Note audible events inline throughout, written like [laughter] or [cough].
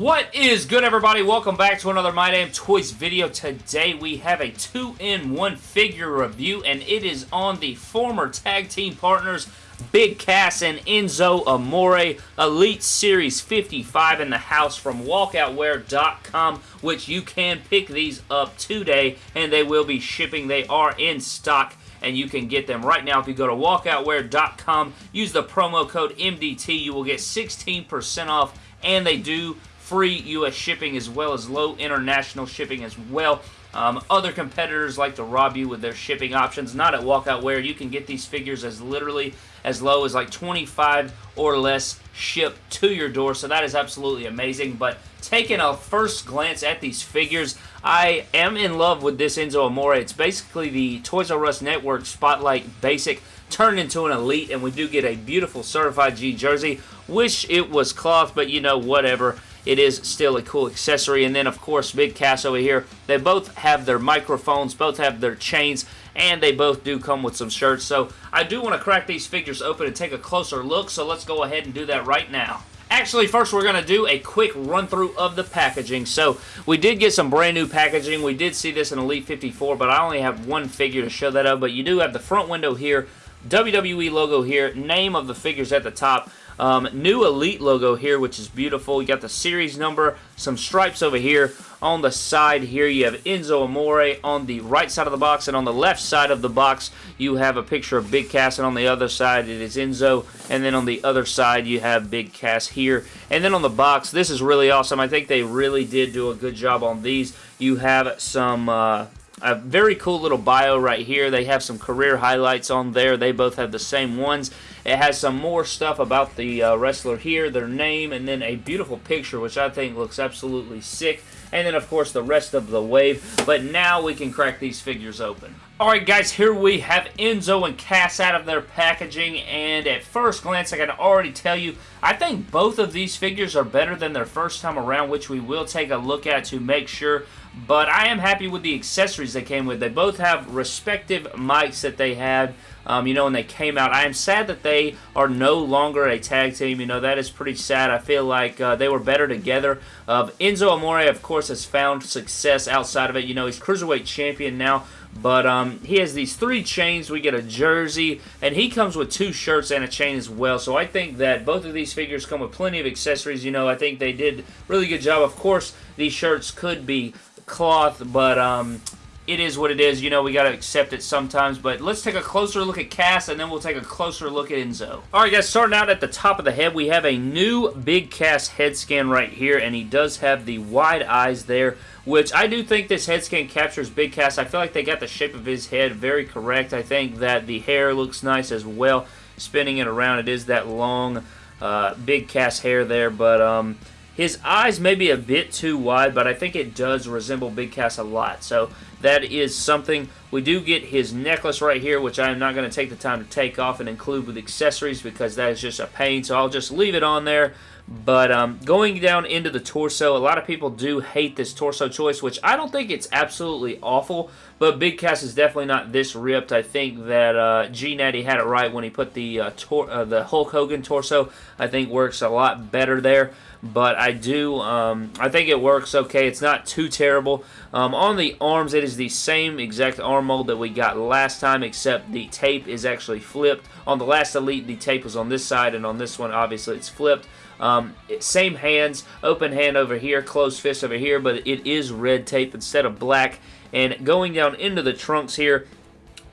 What is good everybody? Welcome back to another My Damn Toys video. Today we have a 2-in-1 figure review and it is on the former tag team partners Big Cass and Enzo Amore Elite Series 55 in the house from walkoutwear.com which you can pick these up today and they will be shipping. They are in stock and you can get them right now if you go to walkoutwear.com use the promo code MDT you will get 16% off and they do free U.S. shipping as well as low international shipping as well. Um, other competitors like to rob you with their shipping options. Not at Walkout Wear. You can get these figures as literally as low as like 25 or less shipped to your door. So that is absolutely amazing. But taking a first glance at these figures, I am in love with this Enzo Amore. It's basically the Toys R Us Network Spotlight Basic turned into an Elite. And we do get a beautiful Certified G jersey. Wish it was cloth, but you know, whatever it is still a cool accessory. And then, of course, Big Cass over here. They both have their microphones, both have their chains, and they both do come with some shirts. So I do want to crack these figures open and take a closer look, so let's go ahead and do that right now. Actually, first we're going to do a quick run-through of the packaging. So, we did get some brand new packaging. We did see this in Elite 54, but I only have one figure to show that of. But you do have the front window here, WWE logo here, name of the figures at the top, um, new Elite logo here, which is beautiful. You got the series number, some stripes over here. On the side here, you have Enzo Amore on the right side of the box, and on the left side of the box, you have a picture of Big Cass, and on the other side, it is Enzo, and then on the other side, you have Big Cass here. And then on the box, this is really awesome. I think they really did do a good job on these. You have some... Uh, a very cool little bio right here. They have some career highlights on there. They both have the same ones. It has some more stuff about the uh, wrestler here, their name, and then a beautiful picture, which I think looks absolutely sick. And then, of course, the rest of the wave. But now we can crack these figures open. Alright guys, here we have Enzo and Cass out of their packaging, and at first glance I can already tell you, I think both of these figures are better than their first time around, which we will take a look at to make sure, but I am happy with the accessories they came with. They both have respective mics that they had, um, you know, when they came out. I am sad that they are no longer a tag team, you know, that is pretty sad. I feel like uh, they were better together. Uh, Enzo Amore, of course, has found success outside of it. You know, he's Cruiserweight Champion now, but um, he has these three chains. We get a jersey, and he comes with two shirts and a chain as well. So I think that both of these figures come with plenty of accessories. You know, I think they did really good job. Of course, these shirts could be cloth, but um, it is what it is. You know, we got to accept it sometimes. But let's take a closer look at Cass, and then we'll take a closer look at Enzo. All right, guys, starting out at the top of the head, we have a new Big Cass head scan right here, and he does have the wide eyes there which I do think this head scan captures Big Cass. I feel like they got the shape of his head very correct. I think that the hair looks nice as well. Spinning it around, it is that long uh, Big Cass hair there, but um, his eyes may be a bit too wide, but I think it does resemble Big Cass a lot. So that is something. We do get his necklace right here, which I am not going to take the time to take off and include with accessories because that is just a pain. So I'll just leave it on there. But um, going down into the torso, a lot of people do hate this torso choice, which I don't think it's absolutely awful, but Big Cass is definitely not this ripped. I think that uh, G Natty had it right when he put the uh, uh, the Hulk Hogan torso. I think works a lot better there but I do, um, I think it works okay. It's not too terrible. Um, on the arms, it is the same exact arm mold that we got last time, except the tape is actually flipped. On the last Elite, the tape was on this side, and on this one, obviously, it's flipped. Um, same hands, open hand over here, closed fist over here, but it is red tape instead of black. And going down into the trunks here,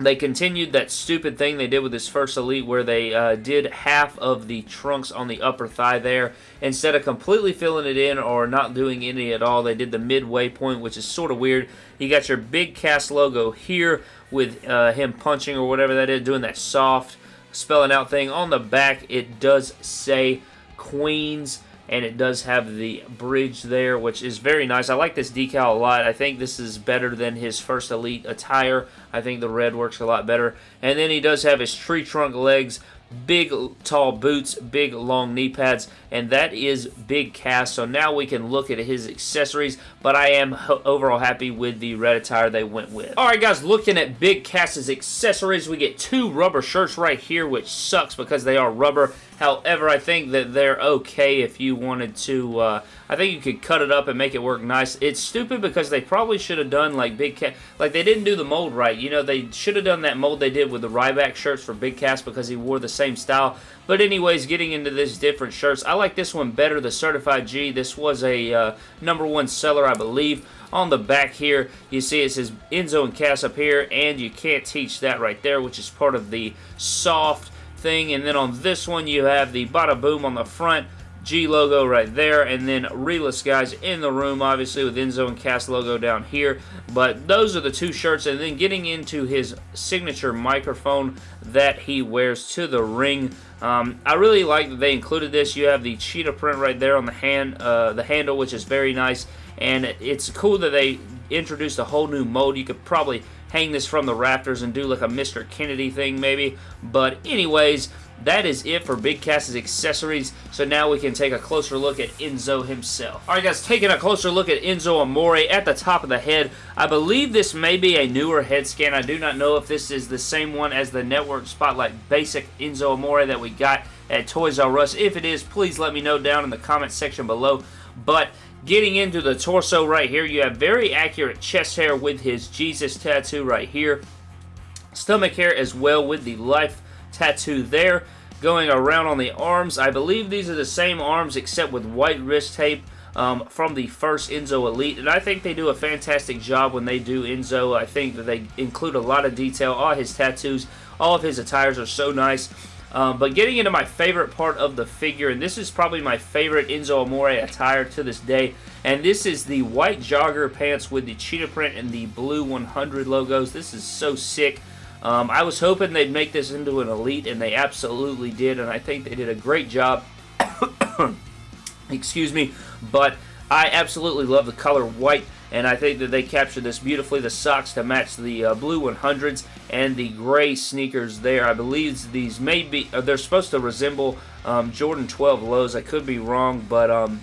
they continued that stupid thing they did with this first Elite where they uh, did half of the trunks on the upper thigh there. Instead of completely filling it in or not doing any at all, they did the midway point, which is sort of weird. You got your Big Cass logo here with uh, him punching or whatever that is, doing that soft spelling out thing. On the back, it does say Queens and it does have the bridge there, which is very nice. I like this decal a lot. I think this is better than his first Elite attire. I think the red works a lot better. And then he does have his tree trunk legs, big tall boots, big long knee pads, and that is Big Cass. So now we can look at his accessories, but I am overall happy with the red attire they went with. Alright guys, looking at Big Cass's accessories, we get two rubber shirts right here, which sucks because they are rubber However, I think that they're okay if you wanted to. Uh, I think you could cut it up and make it work nice. It's stupid because they probably should have done like Big Cat. Like they didn't do the mold right. You know, they should have done that mold they did with the Ryback shirts for Big Cass because he wore the same style. But anyways, getting into this different shirts, I like this one better, the Certified G. This was a uh, number one seller, I believe. On the back here, you see it says Enzo and Cass up here, and you can't teach that right there, which is part of the soft thing. And then on this one, you have the Bada Boom on the front. G logo right there, and then Realest guys in the room, obviously, with Enzo and Cass logo down here. But those are the two shirts, and then getting into his signature microphone that he wears to the ring. Um, I really like that they included this. You have the cheetah print right there on the hand, uh, the handle, which is very nice, and it's cool that they introduced a whole new mode. You could probably hang this from the rafters and do like a Mr. Kennedy thing maybe. But anyways, that is it for Big Cass's accessories. So now we can take a closer look at Enzo himself. Alright guys, taking a closer look at Enzo Amore at the top of the head. I believe this may be a newer head scan. I do not know if this is the same one as the Network Spotlight Basic Enzo Amore that we got at Toys R Us. If it is, please let me know down in the comment section below. But Getting into the torso right here, you have very accurate chest hair with his Jesus tattoo right here. Stomach hair as well with the life tattoo there. Going around on the arms, I believe these are the same arms except with white wrist tape. Um, from the first Enzo Elite, and I think they do a fantastic job when they do Enzo. I think that they include a lot of detail. All his tattoos, all of his attires are so nice. Um, but getting into my favorite part of the figure, and this is probably my favorite Enzo Amore attire to this day, and this is the white jogger pants with the cheetah print and the blue 100 logos. This is so sick. Um, I was hoping they'd make this into an Elite, and they absolutely did, and I think they did a great job. [coughs] Excuse me, but I absolutely love the color white and I think that they captured this beautifully. The socks to match the uh, blue 100s and the gray sneakers there. I believe these may be, uh, they're supposed to resemble um, Jordan 12 lows. I could be wrong, but um,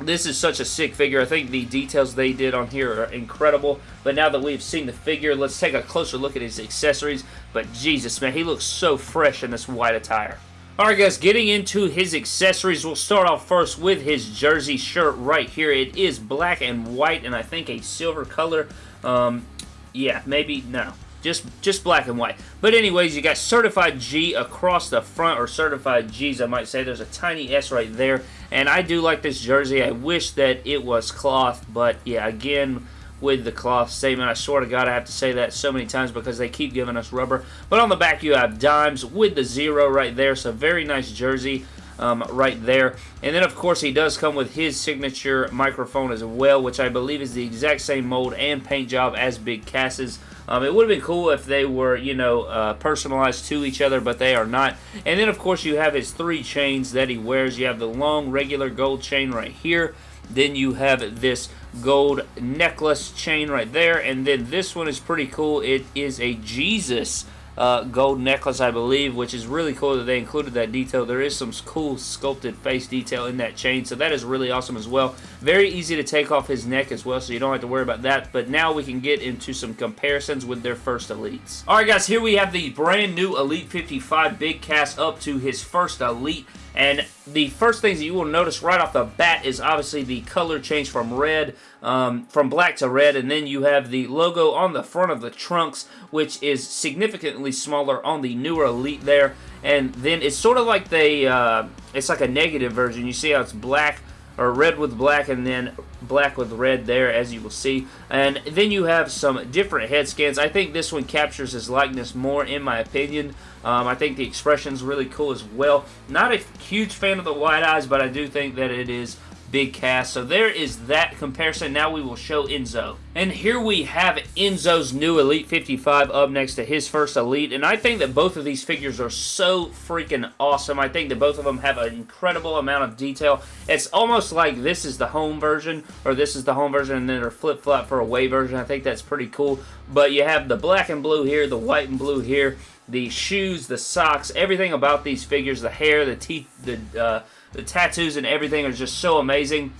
this is such a sick figure. I think the details they did on here are incredible. But now that we've seen the figure, let's take a closer look at his accessories. But Jesus, man, he looks so fresh in this white attire. Alright guys, getting into his accessories, we'll start off first with his jersey shirt right here. It is black and white and I think a silver color. Um, yeah, maybe, no. Just, just black and white. But anyways, you got Certified G across the front, or Certified G's, I might say. There's a tiny S right there. And I do like this jersey. I wish that it was cloth, but yeah, again, with the cloth statement. I swear to God, I have to say that so many times because they keep giving us rubber. But on the back, you have dimes with the zero right there. So very nice jersey. Um, right there. And then, of course, he does come with his signature microphone as well, which I believe is the exact same mold and paint job as Big Cass's. Um, it would have been cool if they were, you know, uh, personalized to each other, but they are not. And then, of course, you have his three chains that he wears. You have the long, regular gold chain right here. Then you have this gold necklace chain right there. And then this one is pretty cool. It is a Jesus uh, gold necklace, I believe, which is really cool that they included that detail. There is some cool sculpted face detail in that chain, so that is really awesome as well. Very easy to take off his neck as well, so you don't have to worry about that. But now we can get into some comparisons with their first Elites. Alright guys, here we have the brand new Elite 55 Big Cass up to his first Elite. And the first things that you will notice right off the bat is obviously the color change from red, um, from black to red, and then you have the logo on the front of the trunks, which is significantly smaller on the newer Elite there. And then it's sort of like they, uh, it's like a negative version. You see how it's black or red with black and then black with red there as you will see. And then you have some different head scans. I think this one captures his likeness more in my opinion. Um, I think the expression is really cool as well. Not a huge fan of the white eyes but I do think that it is Big Cass. So there is that comparison. Now we will show Enzo. And here we have Enzo's new Elite 55 up next to his first Elite. And I think that both of these figures are so freaking awesome. I think that both of them have an incredible amount of detail. It's almost like this is the home version or this is the home version and then they're flip-flop for a away version. I think that's pretty cool. But you have the black and blue here, the white and blue here, the shoes, the socks, everything about these figures, the hair, the teeth, the... Uh, the tattoos and everything are just so amazing.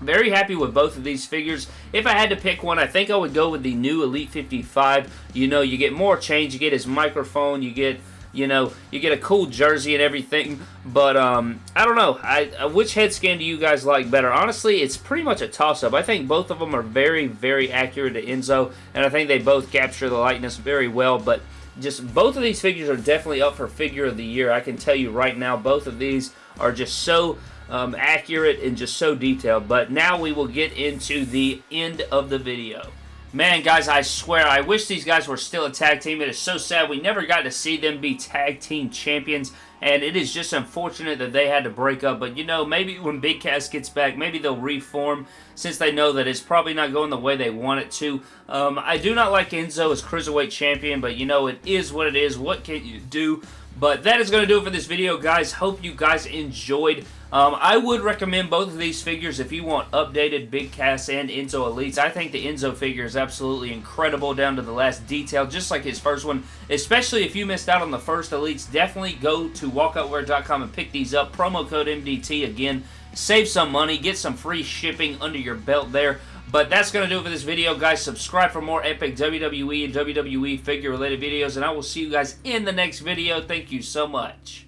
Very happy with both of these figures. If I had to pick one, I think I would go with the new Elite 55. You know, you get more change. You get his microphone. You get you know, you get a cool jersey and everything. But um, I don't know. I, uh, which head scan do you guys like better? Honestly, it's pretty much a toss-up. I think both of them are very, very accurate to Enzo, and I think they both capture the likeness very well. But just both of these figures are definitely up for figure of the year. I can tell you right now, both of these are just so um, accurate and just so detailed. But now we will get into the end of the video. Man, guys, I swear, I wish these guys were still a tag team. It is so sad we never got to see them be tag team champions, and it is just unfortunate that they had to break up. But, you know, maybe when Big Cass gets back, maybe they'll reform since they know that it's probably not going the way they want it to. Um, I do not like Enzo as Cruiserweight Champion, but, you know, it is what it is. What can you do? But that is going to do it for this video, guys. Hope you guys enjoyed. Um, I would recommend both of these figures if you want updated Big Cass and Enzo Elites. I think the Enzo figure is absolutely incredible down to the last detail, just like his first one. Especially if you missed out on the first Elites, definitely go to walkoutwear.com and pick these up. Promo code MDT again. Save some money, get some free shipping under your belt there. But that's going to do it for this video, guys. Subscribe for more epic WWE and WWE figure-related videos, and I will see you guys in the next video. Thank you so much.